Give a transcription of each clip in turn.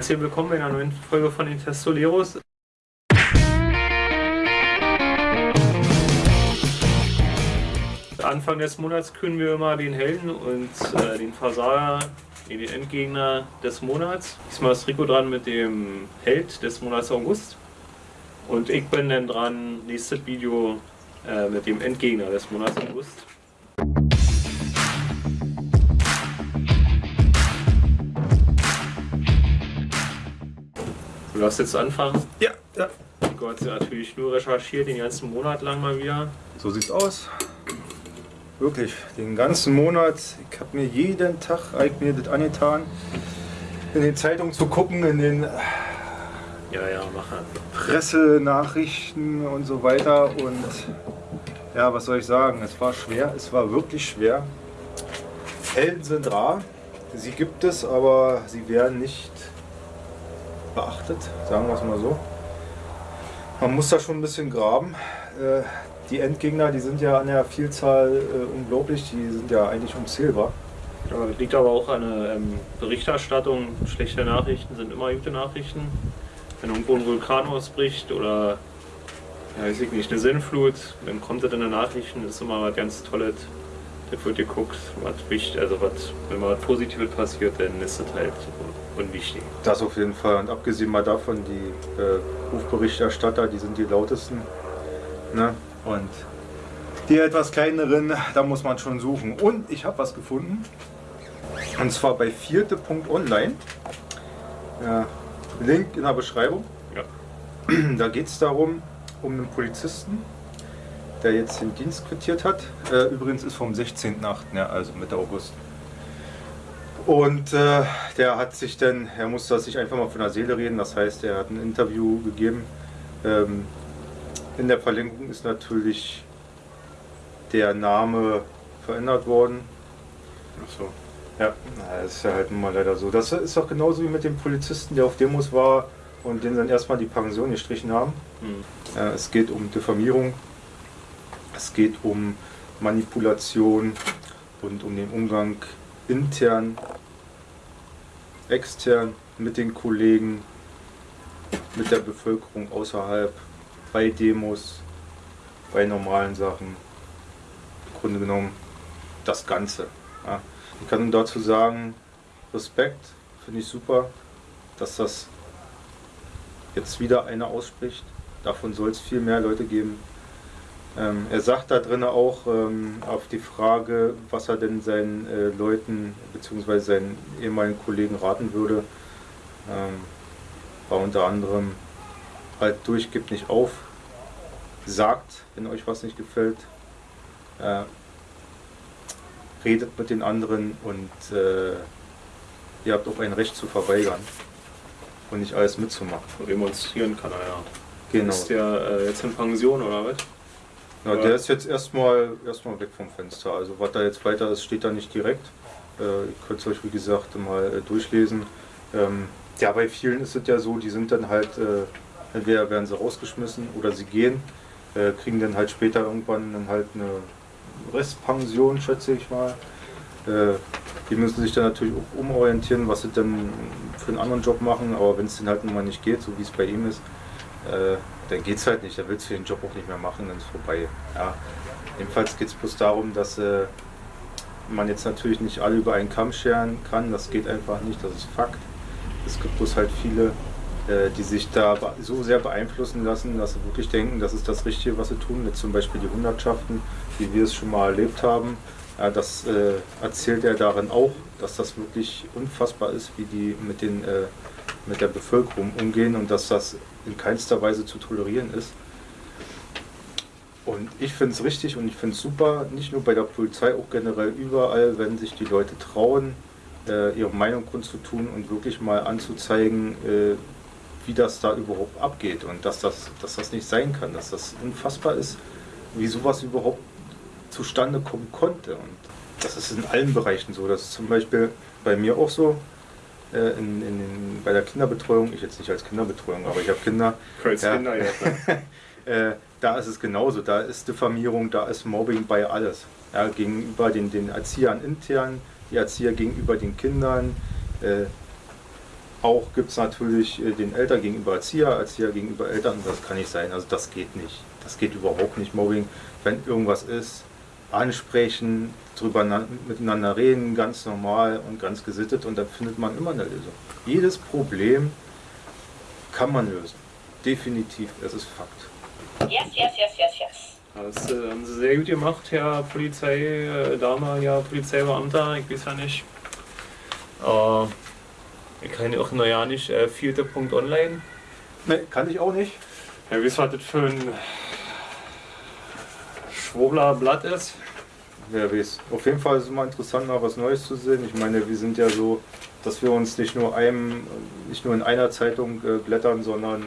Herzlich willkommen bei einer neuen Folge von den Testoleros. Anfang des Monats küren wir immer den Helden und äh, den Versager, den Endgegner des Monats. Diesmal ist Rico dran mit dem Held des Monats August. Und ich bin dann dran, nächstes Video äh, mit dem Endgegner des Monats August. Du darfst jetzt anfangen. Ja, ja. Du ja natürlich nur recherchiert, den ganzen Monat lang mal wieder. So sieht's aus. Wirklich, den ganzen Monat. Ich habe mir jeden Tag mir das angetan, in den Zeitungen zu gucken, in den Ja, ja, mach halt. Pressenachrichten und so weiter. Und ja, was soll ich sagen? Es war schwer, es war wirklich schwer. Helden sind rar, sie gibt es, aber sie werden nicht beachtet, sagen wir es mal so. Man muss da schon ein bisschen graben. Äh, Die Endgegner, die sind ja an der Vielzahl äh, unglaublich, die sind ja eigentlich unzählbar. Ja, das liegt aber auch an der ähm, Berichterstattung. Schlechte Nachrichten sind immer gute Nachrichten. Wenn irgendwo ein Vulkan ausbricht oder ja, weiß ich nicht, eine Sinnflut, dann kommt das in den Nachrichten, das ist immer was ganz Tolles. Da wird geguckt, was wichtig, also was, wenn mal was Positives passiert, dann ist das halt unwichtig. Das auf jeden Fall. Und abgesehen mal davon, die äh, Rufberichterstatter, die sind die lautesten. Ne? Und die etwas kleineren, da muss man schon suchen. Und ich habe was gefunden. Und zwar bei vierte.online. Ja, Link in der Beschreibung. Ja. Da geht es darum, um einen Polizisten, der jetzt den Dienst quittiert hat. Äh, übrigens ist vom 16.8., ja, also Mitte August. Und äh, der hat sich dann, er musste sich einfach mal von der Seele reden, das heißt, er hat ein Interview gegeben. Ähm, in der Verlinkung ist natürlich der Name verändert worden. Achso. Ja, na, das ist ja halt nun mal leider so. Das ist auch genauso wie mit dem Polizisten, der auf Demos war und den dann erstmal die Pension gestrichen haben. Hm. Äh, es geht um Diffamierung, es geht um Manipulation und um den Umgang intern, extern mit den Kollegen, mit der Bevölkerung außerhalb, bei Demos, bei normalen Sachen. Im Grunde genommen das Ganze. Ja. Ich kann dazu sagen, Respekt, finde ich super, dass das jetzt wieder einer ausspricht. Davon soll es viel mehr Leute geben. Ähm, er sagt da drin auch ähm, auf die Frage, was er denn seinen äh, Leuten bzw. seinen ehemaligen Kollegen raten würde, ähm, war unter anderem halt durch, gibt nicht auf, sagt, wenn euch was nicht gefällt, äh, redet mit den anderen und äh, ihr habt auch ein Recht zu verweigern und nicht alles mitzumachen. Demonstrieren kann er ja. Genau. Ist der äh, jetzt in Pension oder was? Ja, der ist jetzt erstmal erstmal weg vom Fenster. Also was da jetzt weiter ist, steht da nicht direkt. Äh, ihr könnt es euch wie gesagt mal äh, durchlesen. Ähm, ja, bei vielen ist es ja so, die sind dann halt, äh, entweder werden sie rausgeschmissen oder sie gehen, äh, kriegen dann halt später irgendwann dann halt eine Restpension, schätze ich mal. Äh, die müssen sich dann natürlich auch umorientieren, was sie dann für einen anderen Job machen, aber wenn es dann halt nun mal nicht geht, so wie es bei ihm ist, äh, dann geht es halt nicht, dann willst du den Job auch nicht mehr machen, dann ist es vorbei. Ja. Jedenfalls geht es bloß darum, dass äh, man jetzt natürlich nicht alle über einen Kamm scheren kann, das geht einfach nicht, das ist Fakt. Es gibt bloß halt viele, äh, die sich da so sehr beeinflussen lassen, dass sie wirklich denken, das ist das Richtige, was sie tun. Jetzt zum Beispiel die Hundertschaften, wie wir es schon mal erlebt haben. Ja, das äh, erzählt er darin auch, dass das wirklich unfassbar ist, wie die mit, den, äh, mit der Bevölkerung umgehen und dass das in keinster Weise zu tolerieren ist. Und ich finde es richtig und ich finde es super, nicht nur bei der Polizei, auch generell überall, wenn sich die Leute trauen, äh, ihre Meinung kundzutun und wirklich mal anzuzeigen, äh, wie das da überhaupt abgeht und dass das, dass das nicht sein kann, dass das unfassbar ist, wie sowas überhaupt zustande kommen konnte. Und das ist in allen Bereichen so. Das ist zum Beispiel bei mir auch so. Äh, in, in, in, bei der Kinderbetreuung, ich jetzt nicht als Kinderbetreuung, aber ich habe Kinder. Als Ja. Kinder. Ne? Äh, da ist es genauso. Da ist Diffamierung, da ist Mobbing bei alles. Ja, gegenüber den, den Erziehern intern, die Erzieher gegenüber den Kindern. Äh, auch gibt es natürlich äh, den Eltern gegenüber Erzieher, Erzieher gegenüber Eltern. Das kann nicht sein. Also das geht nicht. Das geht überhaupt nicht. Mobbing, wenn irgendwas ist, ansprechen, drüber miteinander reden, ganz normal und ganz gesittet und dann findet man immer eine Lösung. Jedes Problem kann man lösen. Definitiv, es ist Fakt. Yes, yes, yes, yes, yes. Das äh, haben Sie sehr gut gemacht, Herr Polizei, äh, damaliger Polizeibeamter, ich weiß ja nicht. Äh, ich kann auch noch ja nicht äh, vierte.online. Ne, kann ich auch nicht. Ja, wie was das für ein Schwobler Blatt ist? Wer weiß. Auf jeden Fall ist es immer interessant, mal was Neues zu sehen. Ich meine, wir sind ja so, dass wir uns nicht nur einem, nicht nur in einer Zeitung äh, blättern, sondern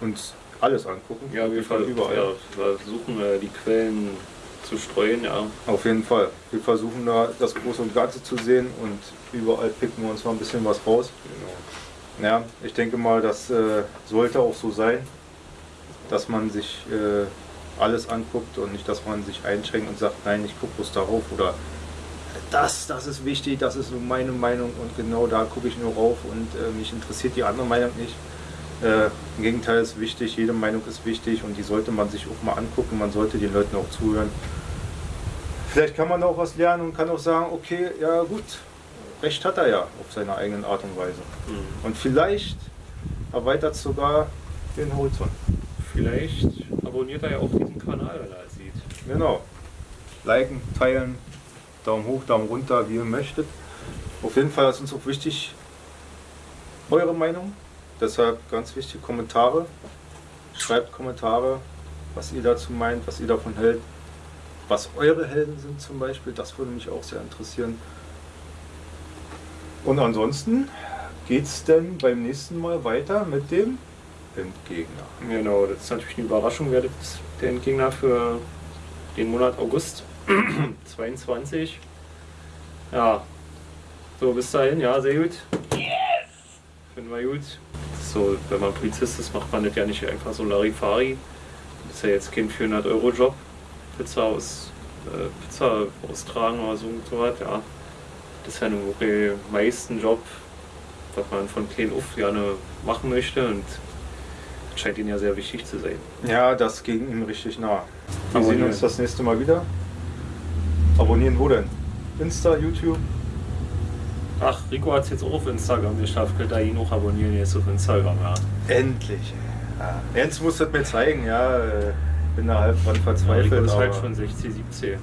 uns alles angucken. Ja, wir, ver überall. Ja, versuchen äh, die Quellen zu streuen, ja. Auf jeden Fall. Wir versuchen da das Große und Ganze zu sehen und überall picken wir uns mal ein bisschen was raus. Genau. Ja, ich denke mal, das äh, sollte auch so sein, dass man sich äh, alles anguckt und nicht, dass man sich einschränkt und sagt, nein, ich gucke bloß darauf oder das, das ist wichtig, das ist nur meine Meinung und genau da gucke ich nur rauf und äh, mich interessiert die andere Meinung nicht. Äh, Im Gegenteil ist wichtig, jede Meinung ist wichtig und die sollte man sich auch mal angucken, man sollte den Leuten auch zuhören. Vielleicht kann man auch was lernen und kann auch sagen, okay, ja gut, Recht hat er ja auf seine eigene Art und Weise. Mhm. Und vielleicht erweitert es sogar den Horizont. Vielleicht abonniert er ja auch diesen Kanal, wenn er es sieht. Genau. Liken, teilen, Daumen hoch, Daumen runter, wie ihr möchtet. Auf jeden Fall ist uns auch wichtig, eure Meinung. Deshalb ganz wichtig, Kommentare. Schreibt Kommentare, was ihr dazu meint, was ihr davon hält. Was eure Helden sind zum Beispiel, das würde mich auch sehr interessieren. Und ansonsten geht es denn beim nächsten Mal weiter mit dem Endgegner. Genau, das ist natürlich eine Überraschung, wer der Endgegner für den Monat August 22. Ja, so bis dahin, ja, sehr gut. Yes! Finden wir gut. So, wenn man Polizist ist, macht man das ja nicht einfach so Larifari. Das ist ja jetzt kein 400-Euro-Job. Pizza aus äh, Pizza austragen oder so, so was, ja. Das ist ja nun wirklich meisten Job, was man von klein auf gerne machen möchte und scheint ihnen ja sehr wichtig zu sein. Ja, das ging ihm richtig nah. Wir sehen uns das nächste Mal wieder. Abonnieren wo denn? Insta, YouTube? Ach, Rico hat es jetzt auch auf Instagram geschafft. Könnt ihr ihn auch abonnieren jetzt auf Instagram, ja. Endlich. Ja. Jens muss das mir zeigen, ja. Bin da halb dran verzweifelt. Ja, Rico ist halt schon 60, 70.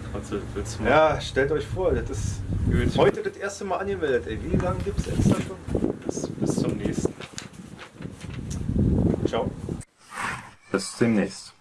Ja, stellt euch vor, das ist Gut. heute das erste Mal angemeldet. Ey, wie lange gibt es Insta schon? Bis, bis zum nächsten. pessimist